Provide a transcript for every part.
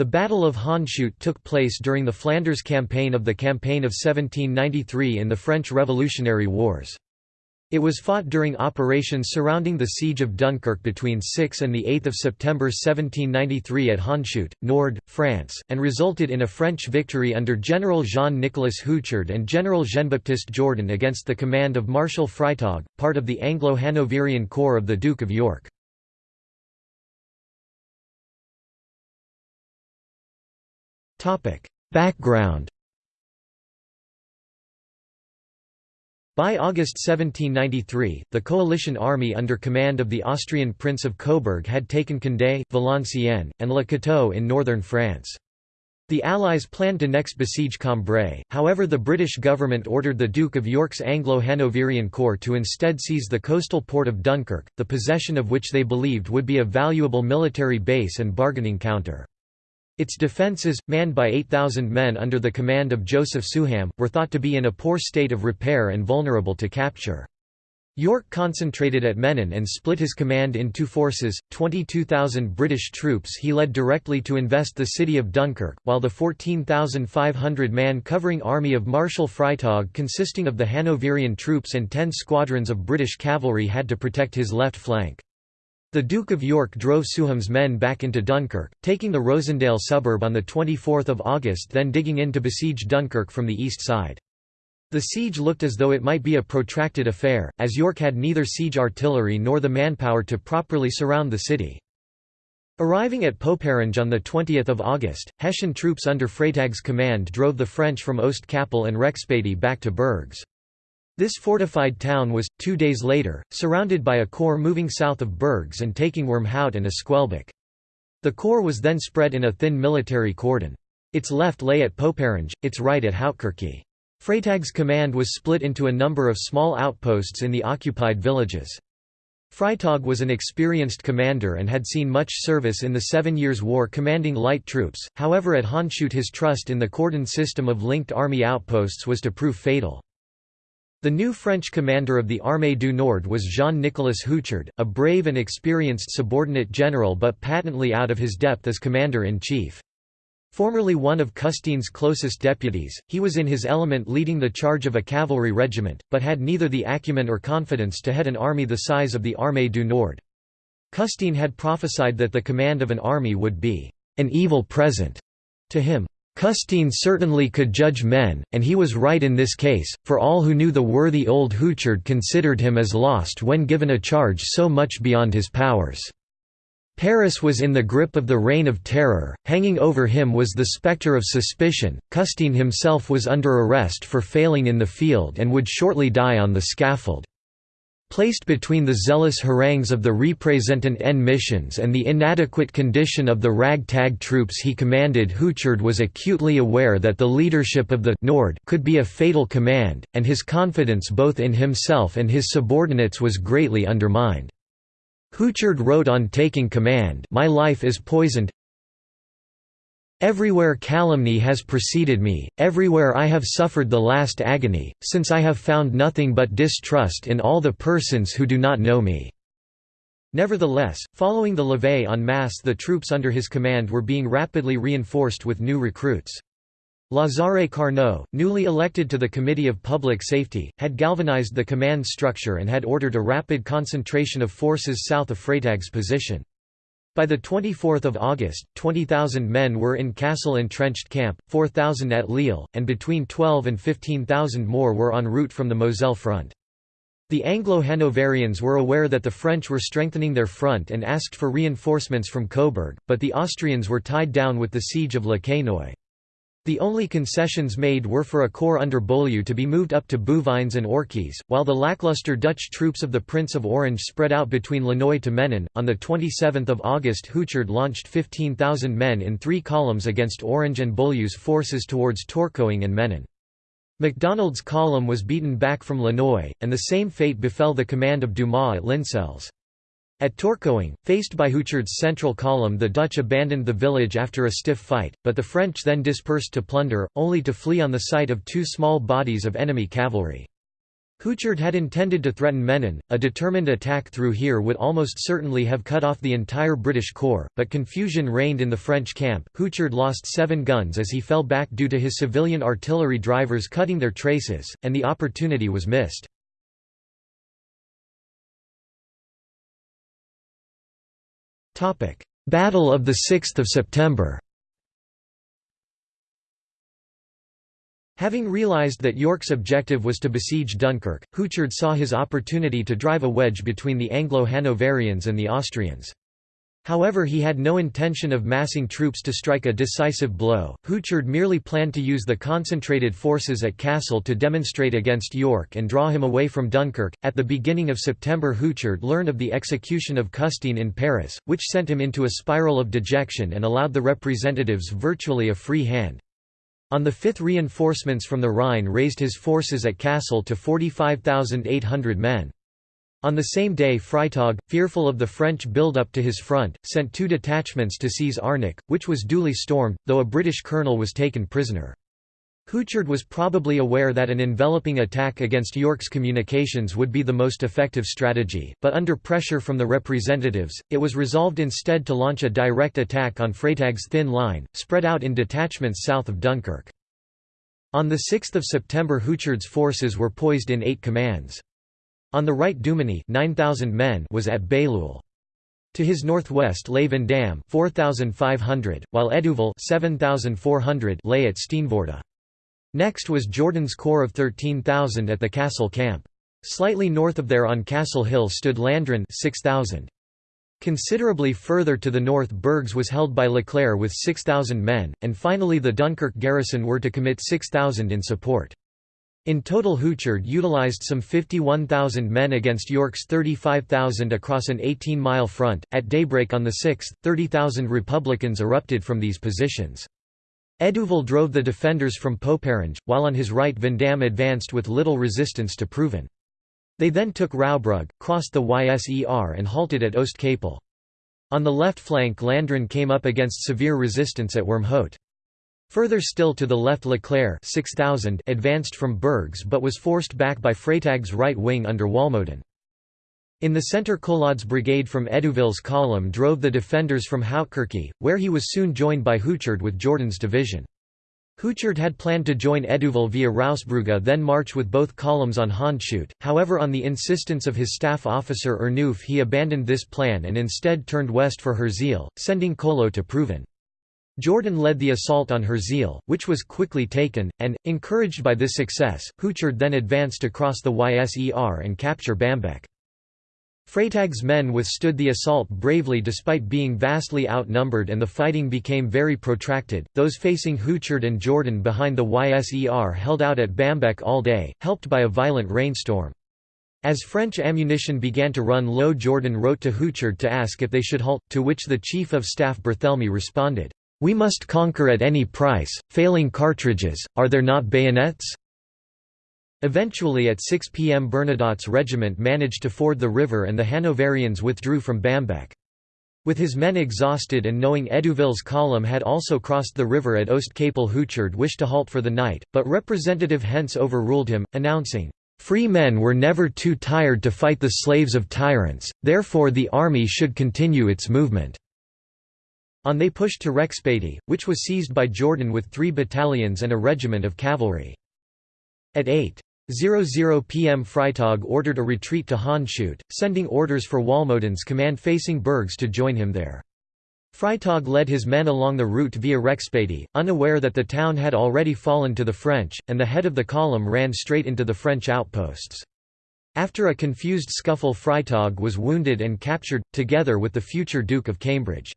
The Battle of Hondschoote took place during the Flanders Campaign of the Campaign of 1793 in the French Revolutionary Wars. It was fought during operations surrounding the Siege of Dunkirk between 6 and 8 September 1793 at Hondschoote, Nord, France, and resulted in a French victory under General Jean-Nicolas Houchard and General Jean-Baptiste Jourdan against the command of Marshal Freytag, part of the Anglo-Hanoverian Corps of the Duke of York. Background By August 1793, the coalition army under command of the Austrian Prince of Coburg had taken Condé, Valenciennes, and Le Cateau in northern France. The Allies planned to next besiege Cambrai, however the British government ordered the Duke of York's Anglo-Hanoverian Corps to instead seize the coastal port of Dunkirk, the possession of which they believed would be a valuable military base and bargaining counter. Its defences, manned by 8,000 men under the command of Joseph Souham, were thought to be in a poor state of repair and vulnerable to capture. York concentrated at Menin and split his command in two forces, 22,000 British troops he led directly to invest the city of Dunkirk, while the 14,500-man covering army of Marshal Freytag consisting of the Hanoverian troops and ten squadrons of British cavalry had to protect his left flank. The Duke of York drove Souham's men back into Dunkirk, taking the Rosendaël suburb on 24 August then digging in to besiege Dunkirk from the east side. The siege looked as though it might be a protracted affair, as York had neither siege artillery nor the manpower to properly surround the city. Arriving at Poperinghe on 20 August, Hessian troops under Freytag's command drove the French from Oost-Kappel and Rexpoëde back to Bergues. This fortified town was, two days later, surrounded by a corps moving south of Bergues and taking Wormhout and Esquelbecq. The corps was then spread in a thin military cordon. Its left lay at Poperinghe, its right at Houtkerque. Freytag's command was split into a number of small outposts in the occupied villages. Freytag was an experienced commander and had seen much service in the Seven Years' War commanding light troops, however at Hondschoote his trust in the cordon system of linked army outposts was to prove fatal. The new French commander of the Armée du Nord was Jean-Nicolas Houchard, a brave and experienced subordinate general but patently out of his depth as commander-in-chief. Formerly one of Custines' closest deputies, he was in his element leading the charge of a cavalry regiment, but had neither the acumen or confidence to head an army the size of the Armée du Nord. Custine had prophesied that the command of an army would be an evil present to him. Custine certainly could judge men, and he was right in this case, for all who knew the worthy old Houchard considered him as lost when given a charge so much beyond his powers. Paris was in the grip of the reign of terror, hanging over him was the spectre of suspicion, Custine himself was under arrest for failing in the field and would shortly die on the scaffold. Placed between the zealous harangues of the representant en missions and the inadequate condition of the rag-tag troops he commanded Houchard was acutely aware that the leadership of the Nord could be a fatal command, and his confidence both in himself and his subordinates was greatly undermined. Houchard wrote on taking command My life is poisoned, Everywhere calumny has preceded me, everywhere I have suffered the last agony, since I have found nothing but distrust in all the persons who do not know me." Nevertheless, following the levée en masse the troops under his command were being rapidly reinforced with new recruits. Lazare Carnot, newly elected to the Committee of Public Safety, had galvanized the command structure and had ordered a rapid concentration of forces south of Freytag's position. By 24 August, 20,000 men were in Cassel entrenched camp, 4,000 at Lille, and between 12 and 15,000 more were en route from the Moselle front. The Anglo-Hanoverians were aware that the French were strengthening their front and asked for reinforcements from Coburg, but the Austrians were tied down with the siege of Le Quesnoy. The only concessions made were for a corps under Beaulieu to be moved up to Bouvines and Orchies, while the lackluster Dutch troops of the Prince of Orange spread out between Lannoy to Menin. On 27 August Houchard launched 15,000 men in three columns against Orange and Beaulieu's forces towards Tourcoing and Menin. MacDonald's column was beaten back from Lannoy, and the same fate befell the command of Dumas at Lincelles. At Tourcoing, faced by Houchard's central column the Dutch abandoned the village after a stiff fight, but the French then dispersed to plunder, only to flee on the sight of two small bodies of enemy cavalry. Houchard had intended to threaten Menin, a determined attack through here would almost certainly have cut off the entire British corps, but confusion reigned in the French camp. Houchard lost seven guns as he fell back due to his civilian artillery drivers cutting their traces, and the opportunity was missed. Battle of 6 September Having realised that York's objective was to besiege Dunkirk, Houchard saw his opportunity to drive a wedge between the Anglo-Hanoverians and the Austrians. However he had no intention of massing troops to strike a decisive blow, Houchard merely planned to use the concentrated forces at Cassel to demonstrate against York and draw him away from Dunkirk. At the beginning of September Houchard learned of the execution of Custine in Paris, which sent him into a spiral of dejection and allowed the representatives virtually a free hand. On the 5th reinforcements from the Rhine raised his forces at Cassel to 45,800 men. On the same day Freytag, fearful of the French build-up to his front, sent two detachments to seize Arnèke, which was duly stormed, though a British colonel was taken prisoner. Houchard was probably aware that an enveloping attack against York's communications would be the most effective strategy, but under pressure from the representatives, it was resolved instead to launch a direct attack on Freytag's thin line, spread out in detachments south of Dunkirk. On 6 September Houchard's forces were poised in eight commands. On the right Duminy 9,000 men was at Bailleul. To his northwest lay Vandamme 4,500, while Hédouville 7,400 lay at Steenvoorde. Next was Jourdan's corps of 13,000 at the Cassel camp. Slightly north of there on Cassel Hill stood Landrin 6,000. Considerably further to the north Bergues was held by Leclerc with 6,000 men, and finally the Dunkirk garrison were to commit 6,000 in support. In total Houchard utilized some 51,000 men against York's 35,000 across an 18-mile front. At daybreak on the 6th, 30,000 Republicans erupted from these positions. Hédouville drove the defenders from Poperinghe, while on his right Vandamme advanced with little resistance to Proven. They then took Roesbrugge, crossed the Yser and halted at Oostkappel. On the left flank Landrin came up against severe resistance at Wormhout. Further still to the left Leclerc 6,000 advanced from Bergues but was forced back by Freytag's right wing under Walmoden. In the centre Colaud's brigade from Hédouville's column drove the defenders from Houtkerque, where he was soon joined by Houchard with Jourdan's division. Houchard had planned to join Hédouville via Roesbrugge then march with both columns on Hondschoote, however on the insistence of his staff officer Ernouf he abandoned this plan and instead turned west for Herzeele, sending Colaud to Proven. Jourdan led the assault on Herzeele, which was quickly taken, and, encouraged by this success, Houchard then advanced across the Yser and capture Bambecque. Freytag's men withstood the assault bravely despite being vastly outnumbered and the fighting became very protracted. Those facing Houchard and Jourdan behind the Yser held out at Bambecque all day, helped by a violent rainstorm. As French ammunition began to run low Jourdan wrote to Houchard to ask if they should halt, to which the Chief of Staff Barthélemy responded, "'We must conquer at any price, failing cartridges, are there not bayonets?' Eventually at 6 p.m. Bernadotte's regiment managed to ford the river and the Hanoverians withdrew from Bambecque. With his men exhausted and knowing Hédouville's column had also crossed the river at Oostkappel Houchard wished to halt for the night, but Representative Hentz overruled him, announcing, "...free men were never too tired to fight the slaves of tyrants, therefore the army should continue its movement." On they pushed to Rexpoëde, which was seized by Jourdan with three battalions and a regiment of cavalry. At 8. 00 pm Freytag ordered a retreat to Hondschoote, sending orders for Walmoden's command facing Bergues to join him there. Freytag led his men along the route via Rexpoëde, unaware that the town had already fallen to the French, and the head of the column ran straight into the French outposts. After a confused scuffle Freytag was wounded and captured, together with the future Duke of Cambridge.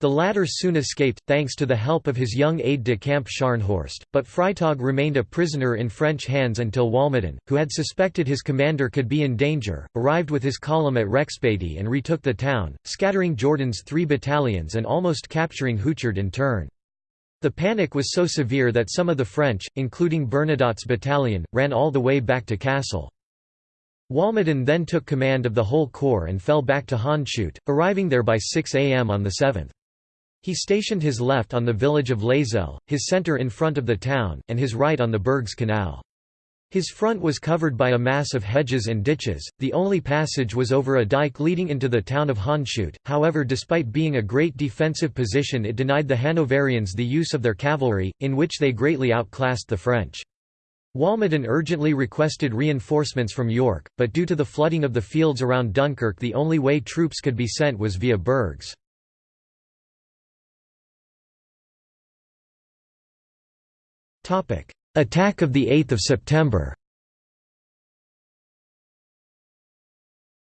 The latter soon escaped, thanks to the help of his young aide-de-camp Scharnhorst, but Freytag remained a prisoner in French hands until Walmoden, who had suspected his commander could be in danger, arrived with his column at Rexpoëde and retook the town, scattering Jourdan's three battalions and almost capturing Houchard in turn. The panic was so severe that some of the French, including Bernadotte's battalion, ran all the way back to Cassel. Walmoden then took command of the whole corps and fell back to Hondschoote, arriving there by 6 am on the 7th. He stationed his left on the village of Lazelle, his centre in front of the town, and his right on the Bergues Canal. His front was covered by a mass of hedges and ditches, the only passage was over a dike leading into the town of Hondschoote, however despite being a great defensive position it denied the Hanoverians the use of their cavalry, in which they greatly outclassed the French. Walmoden urgently requested reinforcements from York, but due to the flooding of the fields around Dunkirk the only way troops could be sent was via Bergues. Attack of the 8th of September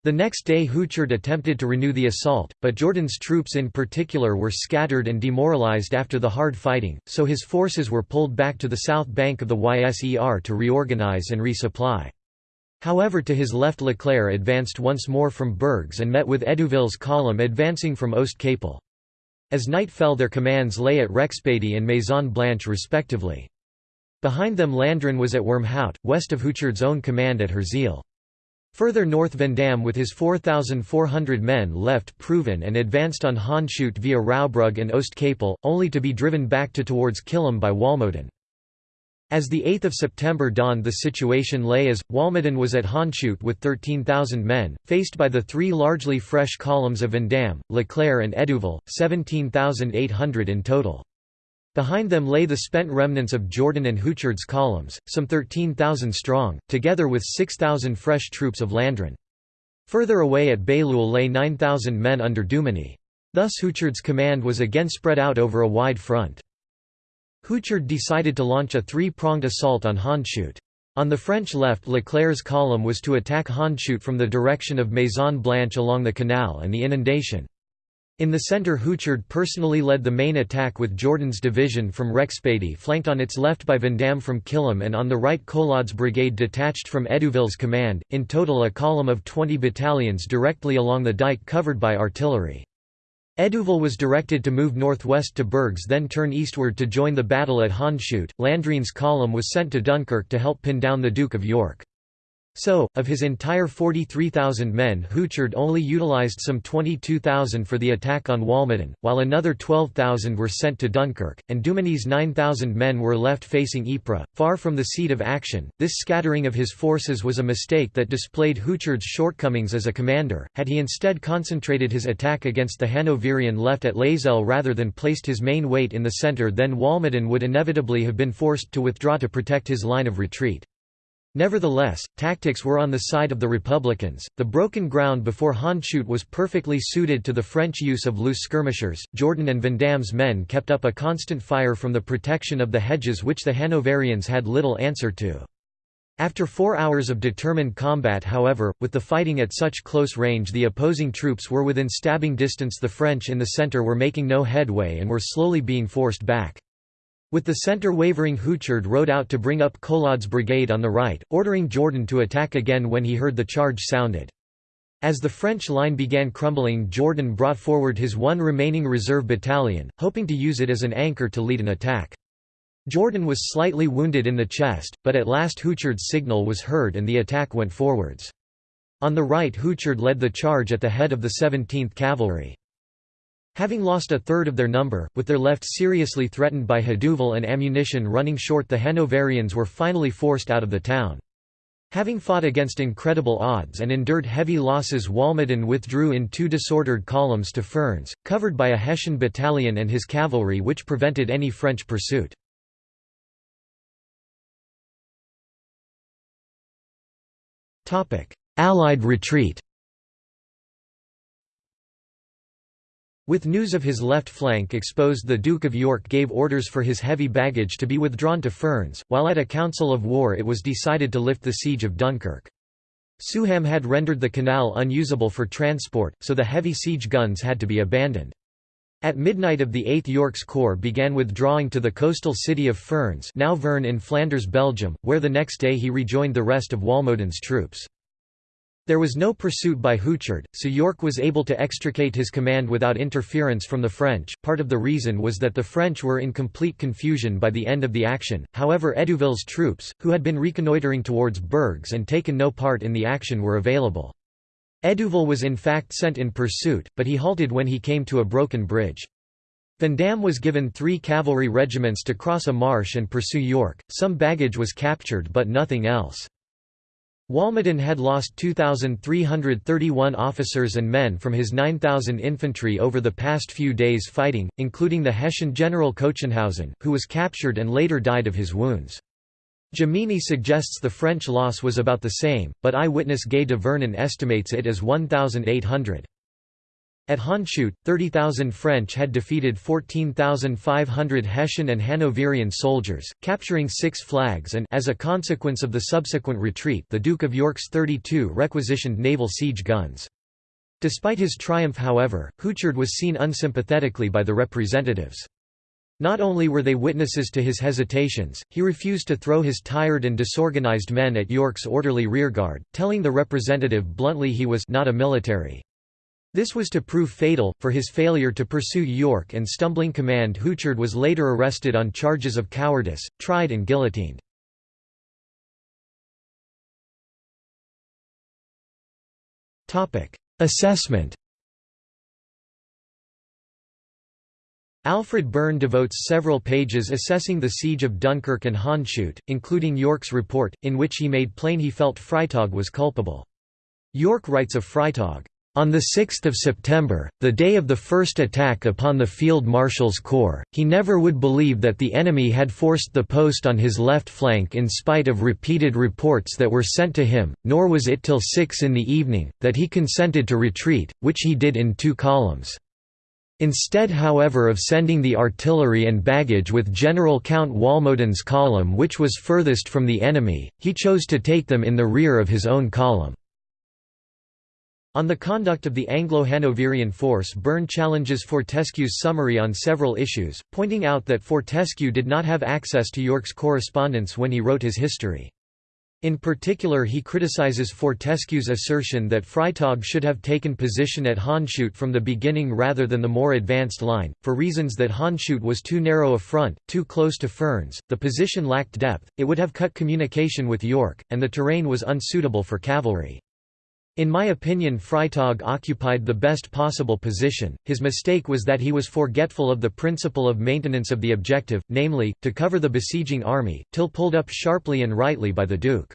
The next day Houchard attempted to renew the assault, but Jourdan's troops in particular were scattered and demoralized after the hard fighting, so his forces were pulled back to the south bank of the Yser to reorganize and resupply. However to his left Leclerc advanced once more from Bergues and met with Hédouville's column advancing from Oast-Capel. As night fell their commands lay at Rexpoëde and Maison Blanche respectively. Behind them Landrin was at Wormhout, west of Houchard's own command at Herzeele. Further north Vandamme with his 4,400 men left Proven and advanced on Hondschoote via Roesbrugge and Oast-Capel, only to be driven back to towards Killem by Walmoden. As the 8th of September dawned the situation lay as, Walmoden was at Hondschoote with 13,000 men, faced by the three largely fresh columns of Vandamme, Leclerc and Hédouville, 17,800 in total. Behind them lay the spent remnants of Jourdan and Houchard's columns, some 13,000 strong, together with 6,000 fresh troops of Landrin. Further away at Bailleul lay 9,000 men under Duminy. Thus Houchard's command was again spread out over a wide front. Houchard decided to launch a three-pronged assault on Hondschoote. On the French left Leclerc's column was to attack Hondschoote from the direction of Maison Blanche along the canal and the inundation. In the centre Houchard personally led the main attack with Jourdan's division from Rexpoëde flanked on its left by Vandamme from Killem and on the right Colaud's brigade detached from Hédouville's command, in total a column of 20 battalions directly along the dike covered by artillery. Hédouville was directed to move northwest to Bergues then turn eastward to join the battle at Hondschoote. Landrin's column was sent to Dunkirk to help pin down the Duke of York. So, of his entire 43,000 men Houchard only utilized some 22,000 for the attack on Walmoden, while another 12,000 were sent to Dunkirk, and Duminy's 9,000 men were left facing Ypres, far from the seat of action. This scattering of his forces was a mistake that displayed Houchard's shortcomings as a commander, had he instead concentrated his attack against the Hanoverian left at Lazelle rather than placed his main weight in the centre then Walmoden would inevitably have been forced to withdraw to protect his line of retreat. Nevertheless, tactics were on the side of the Republicans. The broken ground before Hondschoote was perfectly suited to the French use of loose skirmishers. Jourdan and Vandamme's men kept up a constant fire from the protection of the hedges which the Hanoverians had little answer to. After four hours of determined combat however, with the fighting at such close range the opposing troops were within stabbing distance the French in the centre were making no headway and were slowly being forced back. With the centre wavering Houchard rode out to bring up Colaud's brigade on the right, ordering Jourdan to attack again when he heard the charge sounded. As the French line began crumbling Jourdan brought forward his one remaining reserve battalion, hoping to use it as an anchor to lead an attack. Jourdan was slightly wounded in the chest, but at last Houchard's signal was heard and the attack went forwards. On the right Houchard led the charge at the head of the 17th Cavalry. Having lost a third of their number, with their left seriously threatened by Hédouville and ammunition running short the Hanoverians were finally forced out of the town. Having fought against incredible odds and endured heavy losses Walmoden withdrew in two disordered columns to Furnes, covered by a Hessian battalion and his cavalry which prevented any French pursuit. Allied retreat With news of his left flank exposed the Duke of York gave orders for his heavy baggage to be withdrawn to Furnes, while at a council of war it was decided to lift the siege of Dunkirk. Souham had rendered the canal unusable for transport, so the heavy siege guns had to be abandoned. At midnight of the 8th York's Corps began withdrawing to the coastal city of Furnes now Veurne in Flanders Belgium, where the next day he rejoined the rest of Walmoden's troops. There was no pursuit by Houchard, so York was able to extricate his command without interference from the French. Part of the reason was that the French were in complete confusion by the end of the action, however, Hédouville's troops, who had been reconnoitering towards Bergues and taken no part in the action, were available. Hédouville was in fact sent in pursuit, but he halted when he came to a broken bridge. Vandamme was given three cavalry regiments to cross a marsh and pursue York, some baggage was captured but nothing else. Walmoden had lost 2,331 officers and men from his 9,000 infantry over the past few days fighting, including the Hessian general Cochenhausen, who was captured and later died of his wounds. Jomini suggests the French loss was about the same, but eyewitness Gay de Vernon estimates it as 1,800. At Hondschoote, 30,000 French had defeated 14,500 Hessian and Hanoverian soldiers, capturing six flags and as a consequence of the subsequent retreat the Duke of York's 32 requisitioned naval siege guns. Despite his triumph however, Houchard was seen unsympathetically by the representatives. Not only were they witnesses to his hesitations, he refused to throw his tired and disorganized men at York's orderly rearguard, telling the representative bluntly he was not a military. This was to prove fatal, for his failure to pursue York and stumbling command Houchard was later arrested on charges of cowardice, tried and guillotined. Assessment Alfred Burne devotes several pages assessing the siege of Dunkirk and Hondschoote, including York's report, in which he made plain he felt Freytag was culpable. York writes of Freytag, on 6 September, the day of the first attack upon the Field Marshal's Corps, he never would believe that the enemy had forced the post on his left flank in spite of repeated reports that were sent to him, nor was it till six in the evening, that he consented to retreat, which he did in two columns. Instead however of sending the artillery and baggage with General Count Walmoden's column which was furthest from the enemy, he chose to take them in the rear of his own column. On the conduct of the Anglo-Hanoverian force Burne challenges Fortescue's summary on several issues, pointing out that Fortescue did not have access to York's correspondence when he wrote his history. In particular he criticizes Fortescue's assertion that Freytag should have taken position at Hondschoote from the beginning rather than the more advanced line, for reasons that Hondschoote was too narrow a front, too close to Furnes, the position lacked depth, it would have cut communication with York, and the terrain was unsuitable for cavalry. In my opinion Freytag occupied the best possible position, his mistake was that he was forgetful of the principle of maintenance of the objective, namely, to cover the besieging army, till pulled up sharply and rightly by the Duke.